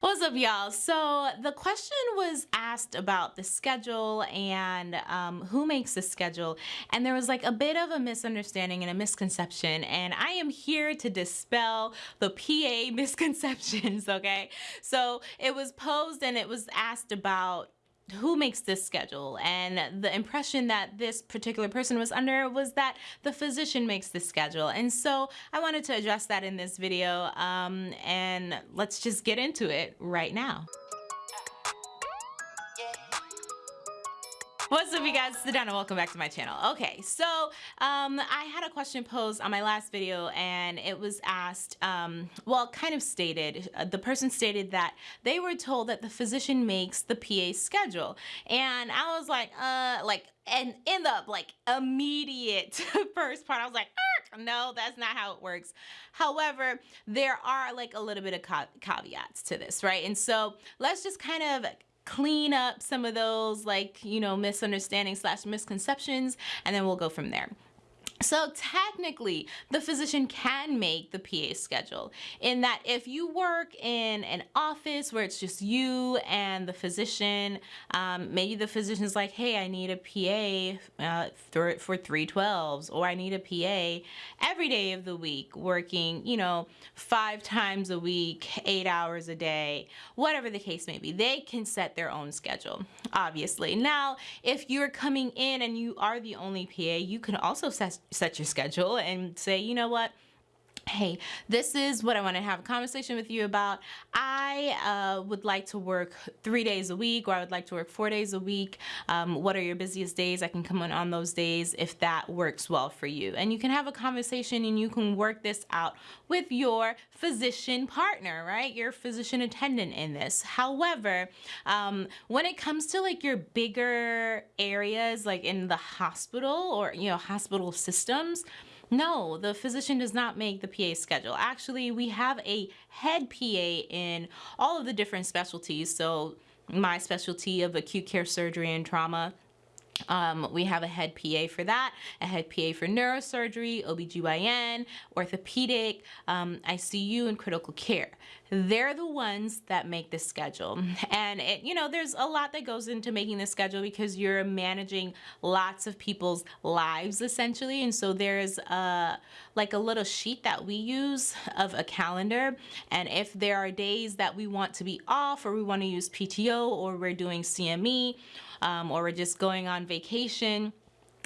What's up, y'all? So the question was asked about the schedule and um, who makes the schedule, and there was like a bit of a misunderstanding and a misconception, and I am here to dispel the PA misconceptions. Okay, so it was posed and it was asked about who makes this schedule and the impression that this particular person was under was that the physician makes the schedule and so I wanted to address that in this video um, and let's just get into it right now. What's up you guys, it's Adana, welcome back to my channel. Okay, so um, I had a question posed on my last video and it was asked, um, well kind of stated, uh, the person stated that they were told that the physician makes the PA schedule. And I was like, uh, like, and in the like immediate first part, I was like, no, that's not how it works. However, there are like a little bit of caveats to this, right? And so let's just kind of clean up some of those like, you know, misunderstandings slash misconceptions, and then we'll go from there. So technically, the physician can make the PA schedule in that if you work in an office where it's just you and the physician, um, maybe the physician's like, hey, I need a PA uh, for, for 312s or I need a PA every day of the week working, you know, five times a week, eight hours a day, whatever the case may be. They can set their own schedule, obviously. Now, if you're coming in and you are the only PA, you can also set set your schedule and say, you know what, hey this is what I want to have a conversation with you about. I uh, would like to work three days a week or I would like to work four days a week. Um, what are your busiest days? I can come in on those days if that works well for you. And you can have a conversation and you can work this out with your physician partner right? Your physician attendant in this. However um, when it comes to like your bigger areas like in the hospital or you know hospital systems no, the physician does not make the PA schedule. Actually, we have a head PA in all of the different specialties. So my specialty of acute care surgery and trauma, um, we have a head PA for that, a head PA for neurosurgery, OBGYN, orthopedic, um, ICU, and critical care. They're the ones that make the schedule. And it, you know, there's a lot that goes into making the schedule because you're managing lots of people's lives essentially. And so there's a, like a little sheet that we use of a calendar. And if there are days that we want to be off or we want to use PTO or we're doing CME, um, or we're just going on vacation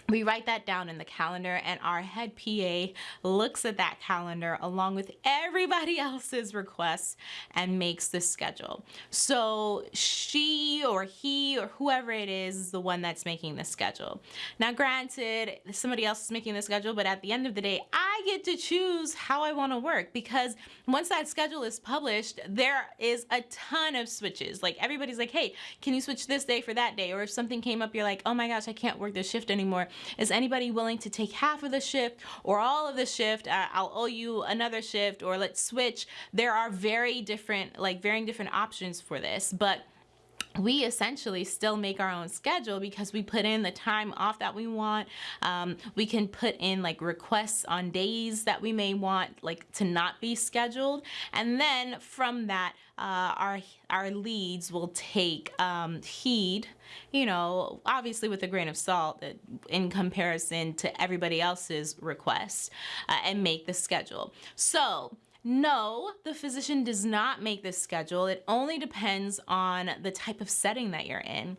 we write that down in the calendar and our head PA looks at that calendar along with everybody else's requests and makes the schedule. So she or he or whoever it is is the one that's making the schedule. Now granted, somebody else is making the schedule, but at the end of the day, I get to choose how I want to work because once that schedule is published, there is a ton of switches. Like everybody's like, hey, can you switch this day for that day? Or if something came up, you're like, oh my gosh, I can't work this shift anymore is anybody willing to take half of the shift or all of the shift? Uh, I'll owe you another shift or let's switch. There are very different, like varying different options for this, but we essentially still make our own schedule because we put in the time off that we want. Um, we can put in like requests on days that we may want like to not be scheduled. And then from that, uh, our, our leads will take um, heed, you know, obviously with a grain of salt uh, in comparison to everybody else's requests uh, and make the schedule. So no, the physician does not make this schedule. It only depends on the type of setting that you're in.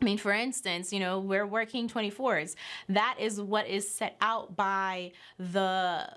I mean, for instance, you know, we're working 24s. That is what is set out by the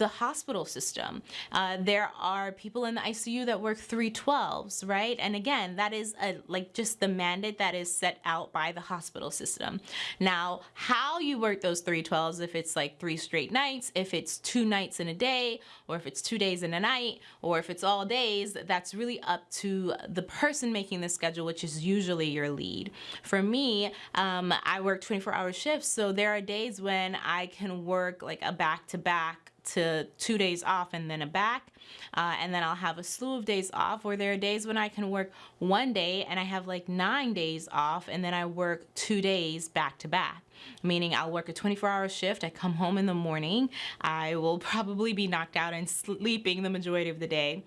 the hospital system. Uh, there are people in the ICU that work 312s, right? And again, that is a, like just the mandate that is set out by the hospital system. Now, how you work those 312s, if it's like three straight nights, if it's two nights in a day, or if it's two days in a night, or if it's all days, that's really up to the person making the schedule, which is usually your lead. For me, um, I work 24 hour shifts, so there are days when I can work like a back-to-back to two days off and then a back. Uh, and then I'll have a slew of days off where there are days when I can work one day and I have like nine days off and then I work two days back to back. Meaning I'll work a 24 hour shift I come home in the morning I will probably be knocked out and sleeping the majority of the day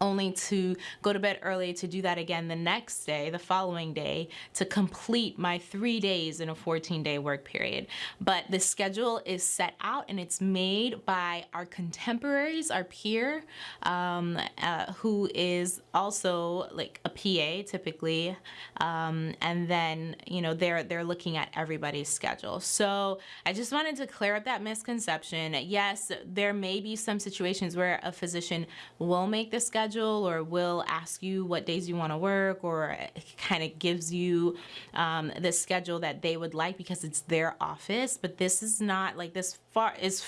only to go to bed early to do that again the next day, the following day, to complete my three days in a 14 day work period. But the schedule is set out and it's made by our contemporaries, our peer, um, uh, who is also like a PA typically. Um, and then, you know, they're, they're looking at everybody's schedule. So I just wanted to clear up that misconception. Yes, there may be some situations where a physician will make the schedule schedule or will ask you what days you want to work or kind of gives you um, the schedule that they would like because it's their office. But this is not like this far is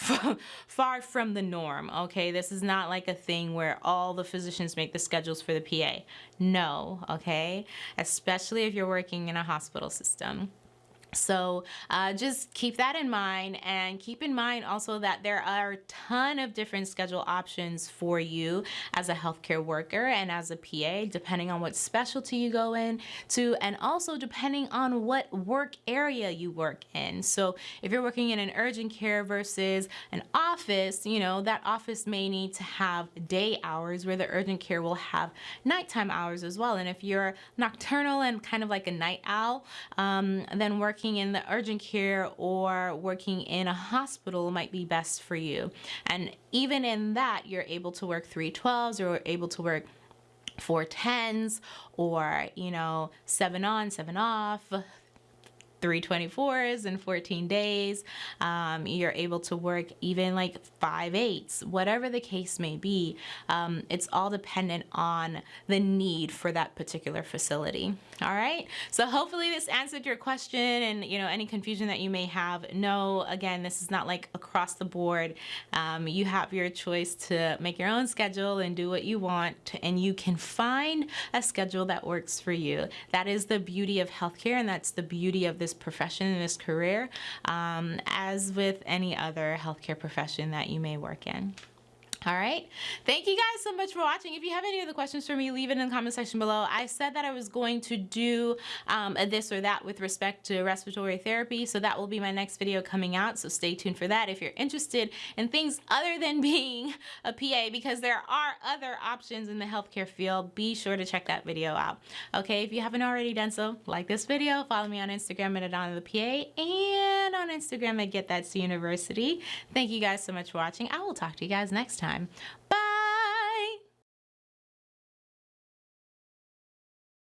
far from the norm. Okay, this is not like a thing where all the physicians make the schedules for the PA. No, okay, especially if you're working in a hospital system. So uh, just keep that in mind and keep in mind also that there are a ton of different schedule options for you as a healthcare worker and as a PA, depending on what specialty you go in to, and also depending on what work area you work in. So if you're working in an urgent care versus an office, you know, that office may need to have day hours where the urgent care will have nighttime hours as well. And if you're nocturnal and kind of like a night owl, um, then work working in the urgent care or working in a hospital might be best for you. And even in that, you're able to work 312s or able to work four tens or you know seven on seven off 324s in 14 days. Um, you're able to work even like five eights, whatever the case may be. Um, it's all dependent on the need for that particular facility. All right. So hopefully this answered your question and you know any confusion that you may have. No, again, this is not like across the board. Um, you have your choice to make your own schedule and do what you want, and you can find a schedule that works for you. That is the beauty of healthcare, and that's the beauty of this profession, and this career, um, as with any other healthcare profession that you may work in. All right. Thank you guys so much for watching. If you have any other questions for me, leave it in the comment section below. I said that I was going to do um, this or that with respect to respiratory therapy. So that will be my next video coming out. So stay tuned for that if you're interested in things other than being a PA because there are other options in the healthcare field. Be sure to check that video out. Okay. If you haven't already done so, like this video, follow me on Instagram at Adana the PA and on Instagram at Get That's University. Thank you guys so much for watching. I will talk to you guys next time. Bye!